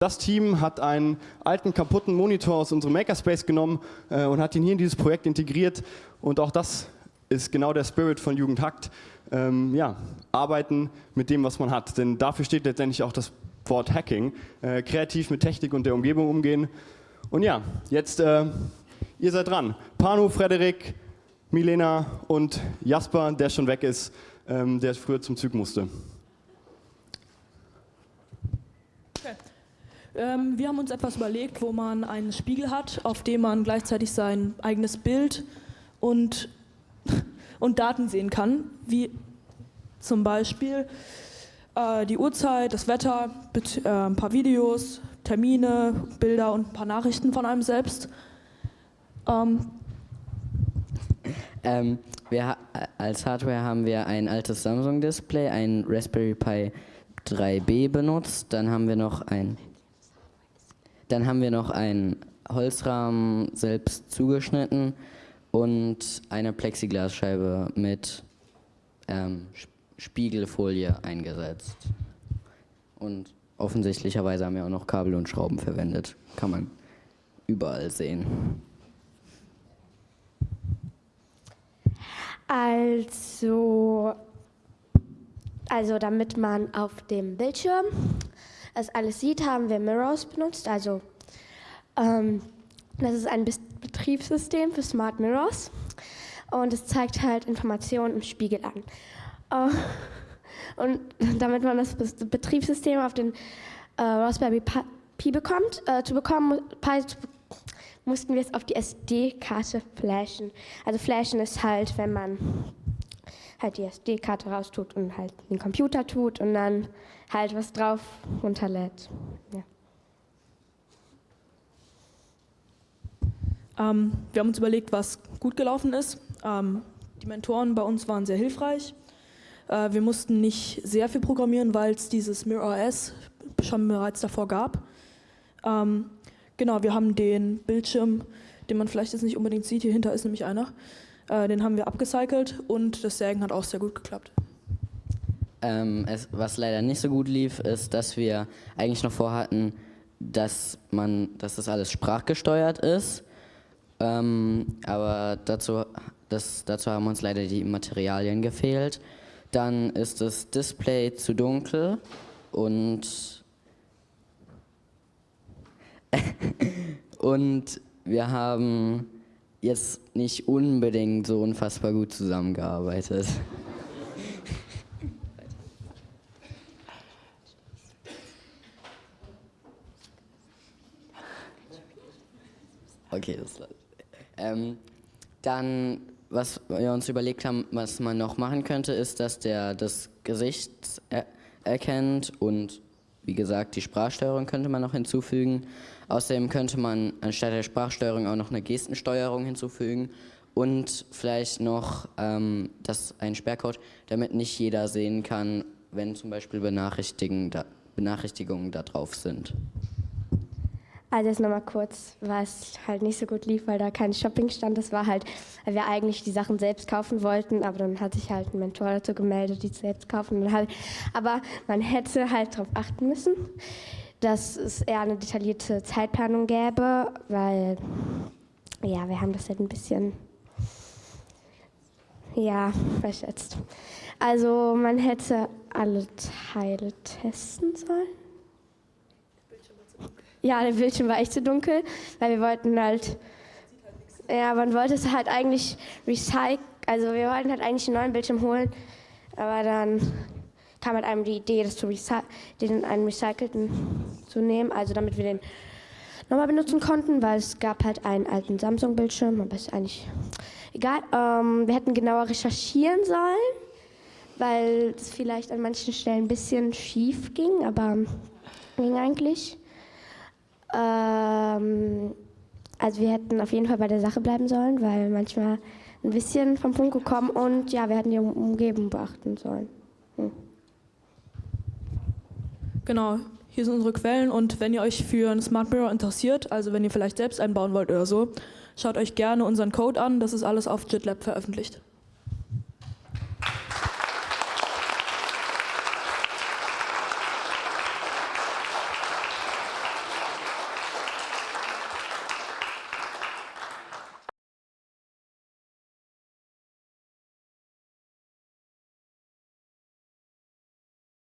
Das Team hat einen alten, kaputten Monitor aus unserem Makerspace genommen äh, und hat ihn hier in dieses Projekt integriert. Und auch das ist genau der Spirit von Jugendhakt. Ähm, ja, arbeiten mit dem, was man hat. Denn dafür steht letztendlich auch das Wort Hacking. Äh, kreativ mit Technik und der Umgebung umgehen. Und ja, jetzt, äh, ihr seid dran. Panu, Frederik, Milena und Jasper, der schon weg ist, ähm, der früher zum Zug musste. Ähm, wir haben uns etwas überlegt, wo man einen Spiegel hat, auf dem man gleichzeitig sein eigenes Bild und, und Daten sehen kann, wie zum Beispiel äh, die Uhrzeit, das Wetter, äh, ein paar Videos, Termine, Bilder und ein paar Nachrichten von einem selbst. Ähm, ähm, wir, als Hardware haben wir ein altes Samsung-Display, ein Raspberry Pi 3B benutzt, dann haben wir noch ein dann haben wir noch einen Holzrahmen selbst zugeschnitten und eine Plexiglasscheibe mit ähm, Spiegelfolie eingesetzt. Und offensichtlicherweise haben wir auch noch Kabel und Schrauben verwendet. Kann man überall sehen. Also, also damit man auf dem Bildschirm das alles sieht, haben wir Mirrors benutzt. Also ähm, das ist ein Betriebssystem für Smart Mirrors und es zeigt halt Informationen im Spiegel an. Äh, und damit man das Betriebssystem auf den äh, Raspberry Pi bekommt, äh, zu bekommen, Pi zu mussten wir es auf die SD-Karte flashen. Also flashen ist halt, wenn man halt die SD-Karte raustut und halt den Computer tut und dann halt was drauf runterlädt. Ja. Ähm, wir haben uns überlegt, was gut gelaufen ist. Ähm, die Mentoren bei uns waren sehr hilfreich. Äh, wir mussten nicht sehr viel programmieren, weil es dieses MirrorOS schon bereits davor gab. Ähm, genau, wir haben den Bildschirm, den man vielleicht jetzt nicht unbedingt sieht, hier hinter ist nämlich einer, äh, den haben wir abgecycelt und das Sägen hat auch sehr gut geklappt. Ähm, es, was leider nicht so gut lief, ist, dass wir eigentlich noch vorhatten, dass man, dass das alles sprachgesteuert ist. Ähm, aber dazu, das, dazu haben uns leider die Materialien gefehlt. Dann ist das Display zu dunkel und und wir haben jetzt nicht unbedingt so unfassbar gut zusammengearbeitet. Okay, das ähm, Dann, was wir uns überlegt haben, was man noch machen könnte, ist, dass der das Gesicht er erkennt und wie gesagt, die Sprachsteuerung könnte man noch hinzufügen. Außerdem könnte man anstatt der Sprachsteuerung auch noch eine Gestensteuerung hinzufügen und vielleicht noch ähm, das, ein Sperrcode, damit nicht jeder sehen kann, wenn zum Beispiel Benachrichtigungen da, Benachrichtigungen da drauf sind. Also jetzt nochmal kurz, was halt nicht so gut lief, weil da kein Shopping stand. Das war halt, weil wir eigentlich die Sachen selbst kaufen wollten, aber dann hat sich halt ein Mentor dazu gemeldet, die selbst kaufen. Halt, aber man hätte halt darauf achten müssen, dass es eher eine detaillierte Zeitplanung gäbe, weil ja, wir haben das halt ein bisschen ja, verschätzt. Also man hätte alle Teile testen sollen. Ja, der Bildschirm war echt zu dunkel, weil wir wollten halt, ja, man wollte es halt eigentlich recyceln, also wir wollten halt eigentlich einen neuen Bildschirm holen, aber dann kam halt einem die Idee, das zu den einen recycelten zu nehmen, also damit wir den nochmal benutzen konnten, weil es gab halt einen alten Samsung-Bildschirm, aber ist eigentlich egal. Ähm, wir hätten genauer recherchieren sollen, weil es vielleicht an manchen Stellen ein bisschen schief ging, aber ging eigentlich. Ähm, also wir hätten auf jeden Fall bei der Sache bleiben sollen, weil manchmal ein bisschen vom Punkt gekommen und ja, wir hätten die Umgebung beachten sollen. Hm. Genau, hier sind unsere Quellen und wenn ihr euch für ein Smart Mirror interessiert, also wenn ihr vielleicht selbst einbauen wollt oder so, schaut euch gerne unseren Code an, das ist alles auf JitLab veröffentlicht.